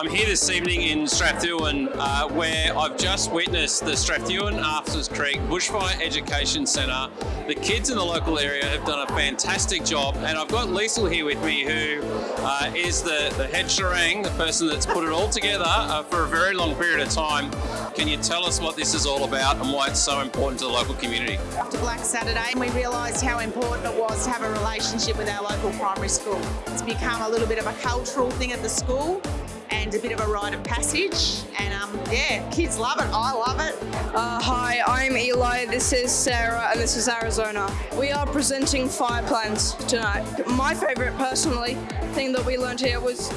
I'm here this evening in Strathewen uh, where I've just witnessed the Strathewen Arthurs Creek Bushfire Education Centre. The kids in the local area have done a fantastic job and I've got Liesl here with me who uh, is the, the head sherang, the person that's put it all together uh, for a very long period of time. Can you tell us what this is all about and why it's so important to the local community? After Black Saturday, we realised how important it was to have a relationship with our local primary school. It's become a little bit of a cultural thing at the school and a bit of a rite of passage. And um, yeah, kids love it. I love it. Uh, I'm Eli, this is Sarah, and this is Arizona. We are presenting fire plans tonight. My favourite, personally, thing that we learned here was,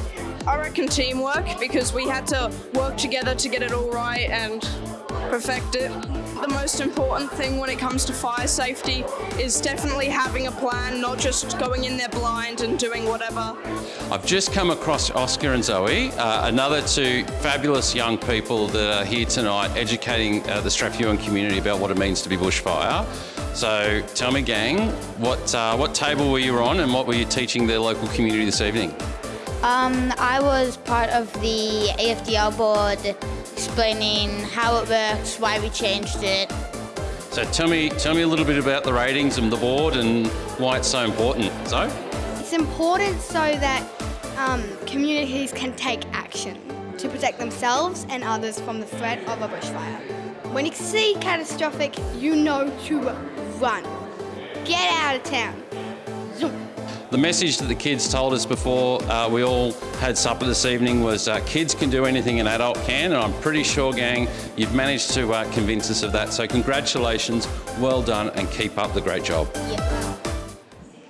I reckon, teamwork, because we had to work together to get it all right and perfect it. The most important thing when it comes to fire safety is definitely having a plan, not just going in there blind and doing whatever. I've just come across Oscar and Zoe, uh, another two fabulous young people that are here tonight educating uh, the Strathewen community about what it means to be bushfire. So tell me gang, what, uh, what table were you on and what were you teaching the local community this evening? Um, I was part of the AFDL board explaining how it works, why we changed it. So tell me, tell me a little bit about the ratings and the board and why it's so important. So? It's important so that um, communities can take action to protect themselves and others from the threat of a bushfire. When you see catastrophic, you know to run. Get out of town. Zoom. The message that the kids told us before uh, we all had supper this evening was uh, kids can do anything an adult can, and I'm pretty sure, gang, you've managed to uh, convince us of that. So congratulations, well done, and keep up the great job. Yeah.